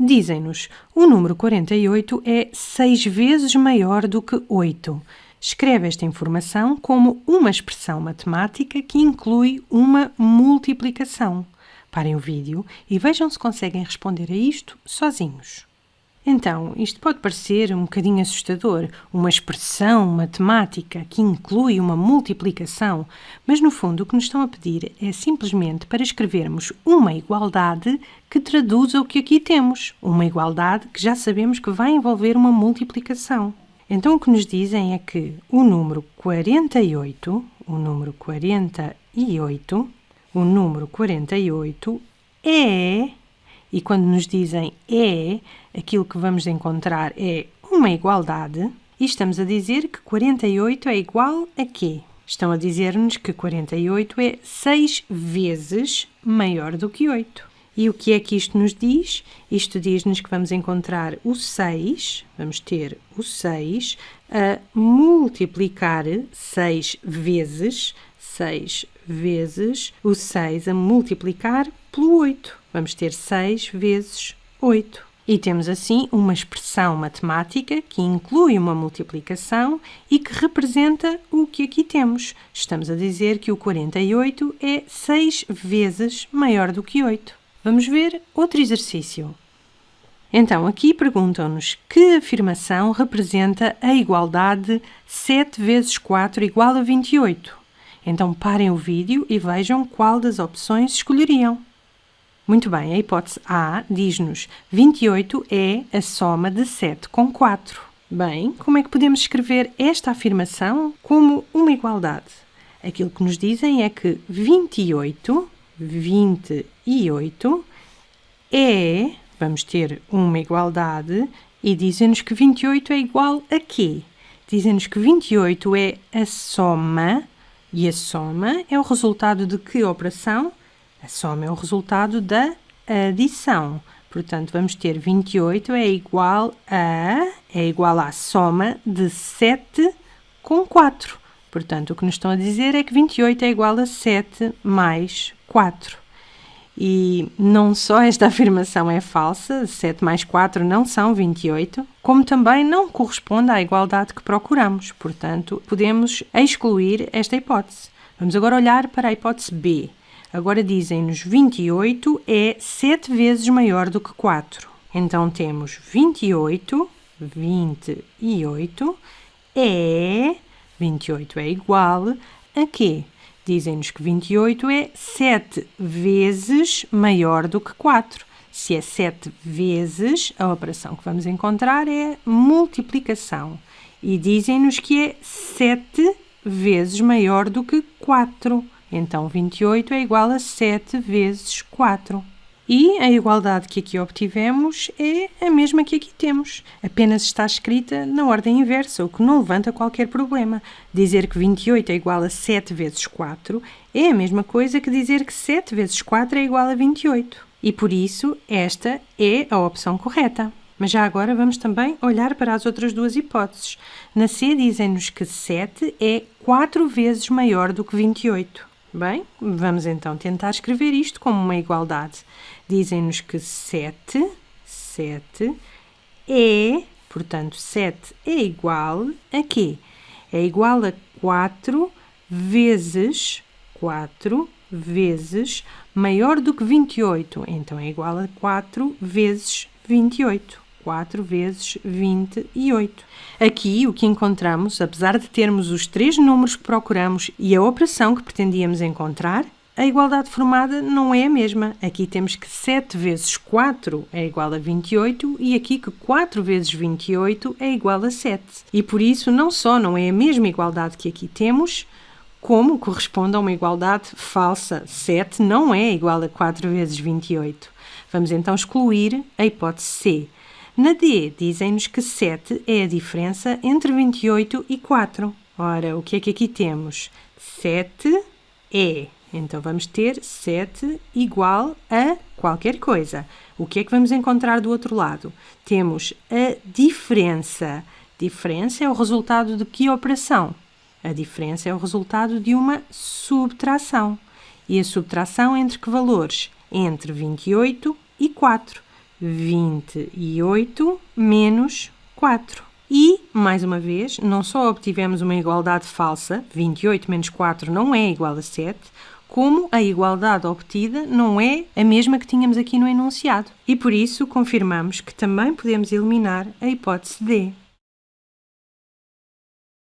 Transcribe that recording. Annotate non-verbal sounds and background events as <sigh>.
Dizem-nos, o número 48 é 6 vezes maior do que 8. Escreve esta informação como uma expressão matemática que inclui uma multiplicação. Parem o vídeo e vejam se conseguem responder a isto sozinhos. Então, isto pode parecer um bocadinho assustador, uma expressão matemática que inclui uma multiplicação, mas no fundo o que nos estão a pedir é simplesmente para escrevermos uma igualdade que traduza o que aqui temos, uma igualdade que já sabemos que vai envolver uma multiplicação. Então o que nos dizem é que o número 48, o número 48, o número 48 é e quando nos dizem é, aquilo que vamos encontrar é uma igualdade, e estamos a dizer que 48 é igual a quê? Estão a dizer-nos que 48 é 6 vezes maior do que 8. E o que é que isto nos diz? Isto diz-nos que vamos encontrar o 6, vamos ter o 6 a multiplicar 6 vezes, 6 vezes o 6 a multiplicar pelo 8. Vamos ter 6 vezes 8. E temos assim uma expressão matemática que inclui uma multiplicação e que representa o que aqui temos. Estamos a dizer que o 48 é 6 vezes maior do que 8. Vamos ver outro exercício. Então, aqui perguntam-nos que afirmação representa a igualdade 7 vezes 4 igual a 28. Então, parem o vídeo e vejam qual das opções escolheriam. Muito bem, a hipótese A diz-nos 28 é a soma de 7 com 4. Bem, como é que podemos escrever esta afirmação como uma igualdade? Aquilo que nos dizem é que 28, 28 é, vamos ter uma igualdade e dizem-nos que 28 é igual a quê? Dizem-nos que 28 é a soma e a soma é o resultado de que operação? A soma é o resultado da adição. Portanto, vamos ter 28 é igual a é igual à soma de 7 com 4. Portanto, o que nos estão a dizer é que 28 é igual a 7 mais 4. E não só esta <laughs> afirmação é falsa, 7 mais 4 não são 28, como também não corresponde à igualdade que procuramos. Portanto, podemos excluir esta hipótese. Vamos agora olhar para a hipótese B. Agora dizem-nos 28 é 7 vezes maior do que 4. Então temos 28, 28 é 28 é igual a quê? Dizem-nos que 28 é 7 vezes maior do que 4. Se é 7 vezes, a operação que vamos encontrar é multiplicação. E dizem-nos que é 7 vezes maior do que 4. Então, 28 é igual a 7 vezes 4. E a igualdade que aqui obtivemos é a mesma que aqui temos, apenas está escrita na ordem inversa, o que não levanta qualquer problema. Dizer que 28 é igual a 7 vezes 4 é a mesma coisa que dizer que 7 vezes 4 é igual a 28. E por isso, esta é a opção correta. Mas já agora vamos também olhar para as outras duas hipóteses. Na C dizem-nos que 7 é 4 vezes maior do que 28. Bem, vamos então tentar escrever isto como uma igualdade. Dizem-nos que 7, 7 é, portanto, 7 é igual a quê? É igual a 4 vezes 4 vezes maior do que 28. Então, é igual a 4 vezes 28. 4 vezes 28. Aqui o que encontramos, apesar de termos os três números que procuramos e a operação que pretendíamos encontrar, a igualdade formada não é a mesma. Aqui temos que 7 vezes 4 é igual a 28 e aqui que 4 vezes 28 é igual a 7. E por isso não só não é a mesma igualdade que aqui temos, como corresponde a uma igualdade falsa. 7 não é igual a 4 vezes 28. Vamos então excluir a hipótese C. Na D, dizem-nos que 7 é a diferença entre 28 e 4. Ora, o que é que aqui temos? 7 é. Então, vamos ter 7 igual a qualquer coisa. O que é que vamos encontrar do outro lado? Temos a diferença. Diferença é o resultado de que operação? A diferença é o resultado de uma subtração. E a subtração entre que valores? Entre 28 e 4. 28 menos 4. E, mais uma vez, não só obtivemos uma igualdade falsa, 28 menos 4 não é igual a 7, como a igualdade obtida não é a mesma que tínhamos aqui no enunciado. E por isso confirmamos que também podemos eliminar a hipótese D.